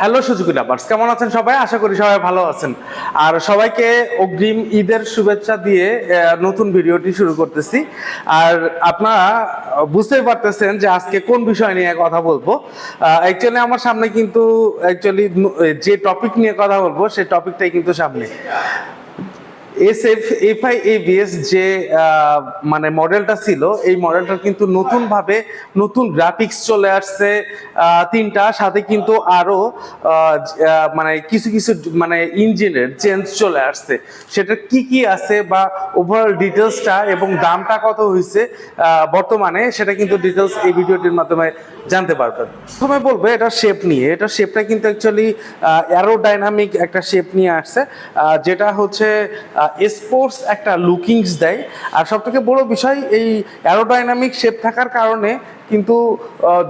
Hello Suzuki lovers, কেমন আছেন সবাই? আশা করি সবাই ভালো আছেন। আর সবাইকে অগ্রিম ঈদের শুভেচ্ছা দিয়ে নতুন ভিডিওটি শুরু করতেছি। আর আপনারা বুঝতেই পারতেছেন যে আজকে কোন বিষয় নিয়ে কথা বলব। অ্যাকচুয়ালি আমার সামনে কিন্তু অ্যাকচুয়ালি যে টপিক নিয়ে কথা বলব সেই টপিকটাই কিন্তু সামনে। S F F I ABS যে মানে মডেলটা ছিল এই মডেলটা কিন্তু নতুন ভাবে নতুন গ্রাফিক্স চলে আসছে তিনটা সাথে কিন্তু আরও আহ, জ- আহ, মানে কিছু কিছু মানে ইঞ্জিনের চেঞ্জ চলে আসছে। সেটা কি কি আছে বা ওভারঅল ডিটেলসটা এবং দামটা কত হয়েছে বর্তমানে সেটা কিন্তু ডিটেলস এই ভিডিওটির মাধ্যমে জানতে পারবেন। প্রথমে বলব এটা শেপ নিয়ে এটা শেপটা কিন্তু অ্যাকচুয়ালি অ্যারোডাইনামিক একটা শেপ নিয়ে আসছে যেটা হচ্ছে স্পোর্টস একটা লুকিংস দেয়। আর সবথেকে বড় বিষয় এই অ্যারোডাইনামিক শেপ থাকার কারণে কিন্তু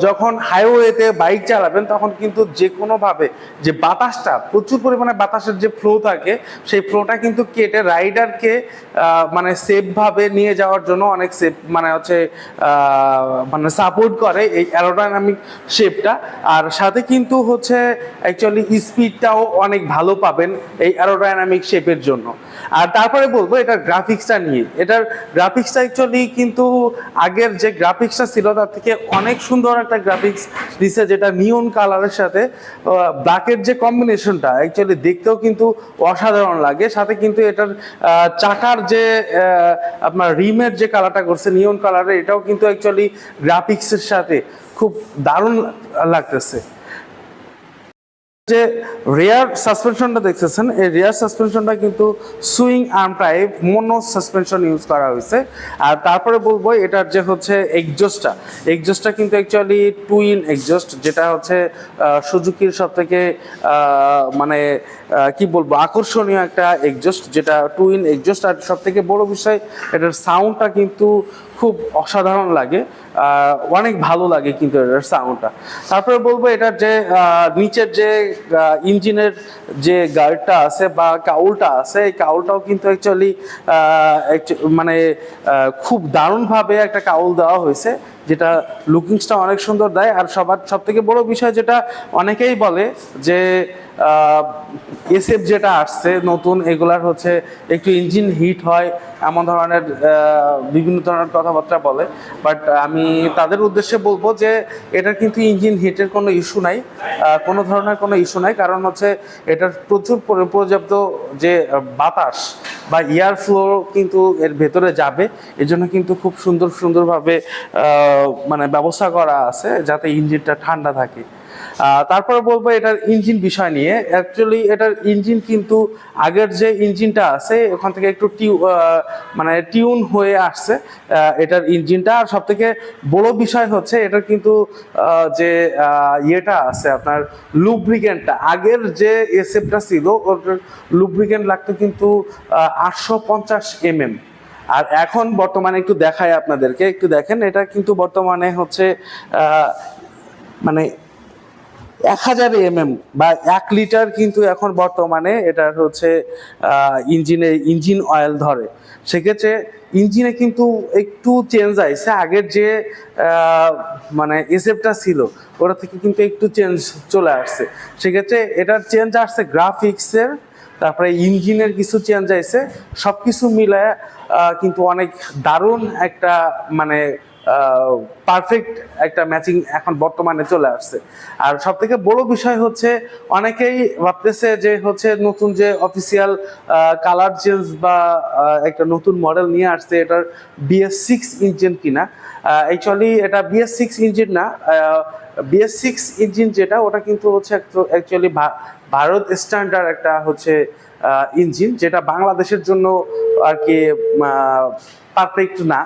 যখন হাইওয়েতে বাইক চালাবেন, তখন কিন্তু যে কোনোভাবে যে বাতাসটা, প্রচুর পরিমাণে বাতাসের যে ফ্লো থাকে, সেই ফ্লোটা কিন্তু কেটে রাইডারকে মানে সেফভাবে নিয়ে যাওয়ার জন্য অনেক সেফ মানে হচ্ছে মানে সাপোর্ট করে এই অ্যারোডাইনামিক শেপটা আর সাথে কিন্তু হচ্ছে অ্যাকচুয়ালি স্পিডটাও অনেক ভালো পাবেন এই অ্যারোডাইনামিক শেপের জন্য। আর তারপরে বলব, এটার গ্রাফিক্সটা নিয়ে। এটার গ্রাফিক্সটা অ্যাকচুয়ালি কিন্তু আগের যে গ্রাফিক্সটা ছিল, তার থেকে অনেক সুন্দর একটা গ্রাফিক্স দিছে যেটা নিয়ন কালারের সাথে। ব্ল্যাকের যে কম্বিনেশনটা অ্যাকচুয়ালি দেখতেও কিন্তু অসাধারণ লাগে। সাথে কিন্তু এটার চাকার যে আপনার রিমের যে কালারটা করছে নিয়ন কালারের এটাও কিন্তু অ্যাকচুয়ালি গ্রাফিক্সের সাথে খুব দারুণ লাগতেছে। যে রেয়ার সাসপেনশনটা দেখতেছেন, এই রেয়ার সাসপেনশনটা কিন্তু swing arm type mono suspension use করা হয়েছে। আর তারপরে বলব, এটার যে হচ্ছে এক্সজস্টটা এক্সজস্টটা কিন্তু অ্যাকচুয়ালি টুইন এক্সজস্ট যেটা হচ্ছে সুজুকির সব থেকে মানে কি বলব, আকর্ষণীয় একটা এক্সজস্ট যেটা টুইন এক্সজস্ট আর সব থেকে বড় বিষয়, এটার সাউন্ডটা কিন্তু খুব অসাধারণ লাগে অনেক ভালো লাগে কিন্তু এটার সাউন্ডটা তারপরে বলব এটার যে নিচের যে ইঞ্জিনের যে গার্ডটা আছে বা কাউলটা আছে, এই কাউলটাও কিন্তু অ্যাকচুয়ালি মানে খুব দারুণভাবে একটা কাউল দেওয়া হয়েছে, যেটা লুকিংসটা অনেক সুন্দর দেয়। আর সবার সব থেকে বড় বিষয় যেটা অনেকেই বলে যে এসএফ যেটা আসছে, নতুন, এগুলার হচ্ছে একটু ইঞ্জিন হিট হয়, এমন ধরনের বিভিন্ন ধরনের কথাবার্তা বলে। বাট আমি তাদের উদ্দেশ্যে বলব যে, এটার কিন্তু ইঞ্জিন হিটের কোনো ইস্যু নাই কোনো ধরনের কোনো ইস্যু নাই, কারণ হচ্ছে এটার প্রচুর পর্যাপ্ত যে বাতাস বা এয়ার ফ্লো কিন্তু এর ভেতরে যাবে। এজন্য কিন্তু খুব সুন্দর সুন্দরভাবে মানে ব্যবস্থা করা আছে, যাতে ইঞ্জিনটা ঠান্ডা থাকে। তারপরে বলব এটার ইঞ্জিন বিষয় নিয়ে। অ্যাকচুয়ালি এটার ইঞ্জিন কিন্তু আগের যে ইঞ্জিনটা আছে, ওখান থেকে একটু টিউ মানে টিউন হয়ে আসছে এটার ইঞ্জিনটা। আর সব থেকে বড় বিষয় হচ্ছে, এটার কিন্তু যে ইয়েটা আছে, আপনার লুব্রিকেন্টটা আগের যে এসএফটা ছিল ওটার লুব্রিকেন্ট লাগতো কিন্তু আটশো পঞ্চাশ এমএম। আর এখন বর্তমানে একটু দেখায় আপনাদেরকে। একটু দেখেন, এটা কিন্তু বর্তমানে হচ্ছে মানে এক হাজার এমএম বা এক লিটার কিন্তু এখন বর্তমানে এটার হচ্ছে ইঞ্জিনে ইঞ্জিন অয়েল ধরে। সেক্ষেত্রে ইঞ্জিনে কিন্তু একটু চেঞ্জ আইছে। আগের যে মানে এসএফটা ছিল ওটা থেকে কিন্তু একটু চেঞ্জ চলে আসছে। সেক্ষেত্রে এটার চেঞ্জ আসছে গ্রাফিক্সের তারপরে ইঞ্জিনের কিছু চেঞ্জ আইছে। সব কিছু আহ, কিন্তু অনেক দারুণ একটা মানে পারফেক্ট একটা ম্যাচিং এখন বর্তমানে চলে আসছে। আর সব থেকে বড় বিষয় হচ্ছে, অনেকেই ভাবতেছে যে হচ্ছে নতুন যে অফিসিয়াল কালার চেঞ্জ বা একটা নতুন মডেল নিয়ে আসছে, এটার বিএস সিক্স ইঞ্জিন কিনা। অ্যাকচুয়ালি এটা বিএস সিক্স ইঞ্জিন না বিএস সিক্স ইঞ্জিন যেটা, ওটা কিন্তু হচ্ছে অ্যাকচুয়ালি ভারত স্ট্যান্ডার্ড একটা হচ্ছে ইঞ্জিন যেটা বাংলাদেশের জন্য আর কি পারফেক্ট না।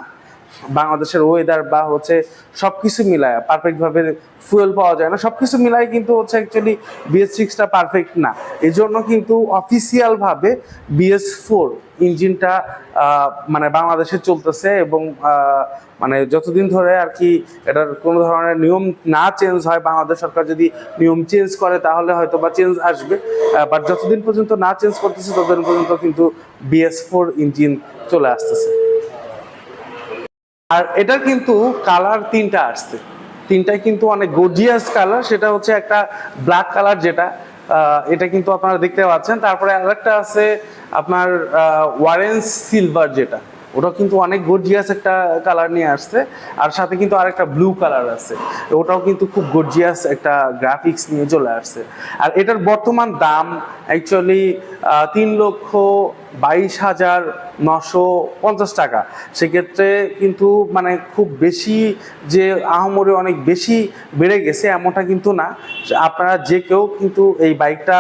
বাংলাদেশের ওয়েদার বা হচ্ছে সব কিছু মিলায় পারফেক্টভাবে ফুয়েল পাওয়া যায় না। সব কিছু মিলায় কিন্তু হচ্ছে অ্যাকচুয়ালি বিএস সিক্সটা পারফেক্ট না। এই জন্য কিন্তু অফিসিয়ালভাবে বিএস ফোর ইঞ্জিনটা মানে বাংলাদেশে চলতেছে এবং মানে যতদিন ধরে আর কি এটার কোনো ধরনের নিয়ম না চেঞ্জ হয়, বাংলাদেশ সরকার যদি নিয়ম চেঞ্জ করে তাহলে হয়তো বা চেঞ্জ আসবে বাট যতদিন পর্যন্ত না চেঞ্জ করতেছে, ততদিন পর্যন্ত কিন্তু বিএস ফোর ইঞ্জিন চলে আসতেছে। আর এটার কিন্তু কালার তিনটা আসছে। তিনটাই কিন্তু অনেক গর্জিয়াস কালার সেটা হচ্ছে একটা ব্ল্যাক কালার যেটা এটা কিন্তু আপনারা দেখতে পাচ্ছেন। তারপরে আরেকটা আছে আপনার ওয়ারেন্স সিলভার যেটা ওটা কিন্তু অনেক গর্জিয়াস একটা কালার নিয়ে আসছে। আর সাথে কিন্তু আরেকটা ব্লু কালার আছে, ওটাও কিন্তু খুব গর্জিয়াস একটা গ্রাফিক্স নিয়ে চলে আসছে। আর এটার বর্তমান দাম অ্যাকচুয়ালি তিন লক্ষ বাইশ হাজার নশো পঞ্চাশ টাকা। সেক্ষেত্রে কিন্তু মানে খুব বেশি যে আহমরে অনেক বেশি বেড়ে গেছে এমনটা কিন্তু না। আপনারা যে কেউ কিন্তু এই বাইকটা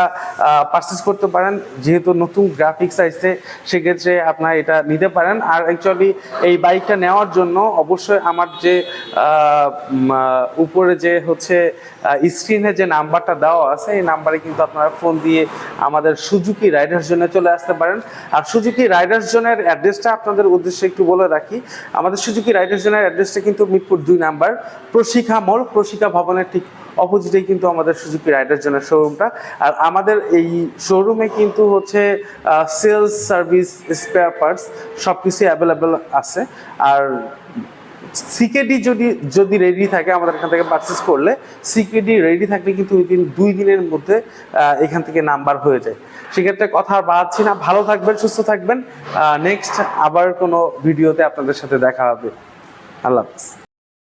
পারচেস করতে পারেন। যেহেতু নতুন গ্রাফিক্স আসছে, সেক্ষেত্রে আপনারা এটা নিতে পারেন। আর অ্যাকচুয়ালি এই বাইকটা নেওয়ার জন্য অবশ্যই আমার যে উপরে যে হচ্ছে স্ক্রিনে যে নাম্বারটা দেওয়া আছে, এই নাম্বারে কিন্তু আপনারা ফোন দিয়ে আমাদের সুজুকি রাইডার্স জোনে চলে আসতে পারেন। আর সুজুকি রাইডার্স জোনের অ্যাড্রেসটা আপনাদের উদ্দেশ্যে একটু বলে রাখি। আমাদের সুজুকি রাইডার জোনের অ্যাড্রেসটা কিন্তু মিরপুর দুই নাম্বার প্রশিক্ষা মোড় প্রশিক্ষা ভবনের ঠিক অপোজিটেই কিন্তু আমাদের সুজুকি রাইডার জোনের শোরুমটা। আর আমাদের এই শোরুমে কিন্তু হচ্ছে সেলস সার্ভিস, স্পেয়ার পার্টস সব কিছুই অ্যাভেলেবেল আছে। আর সিকেডি যদি যদি রেডি থাকে আমাদের এখান থেকে পারচেস করলে, সিকেডি রেডি থাকলে কিন্তু ওই দিন দুই দিনের মধ্যে এখান থেকে নাম্বার হয়ে যায়। সেক্ষেত্রে কথা আর বাড়াচ্ছি না। ভালো থাকবেন, সুস্থ থাকবেন। নেক্সট আবার কোনো ভিডিওতে আপনাদের সাথে দেখা হবে। আল্লাহ হাফিজ।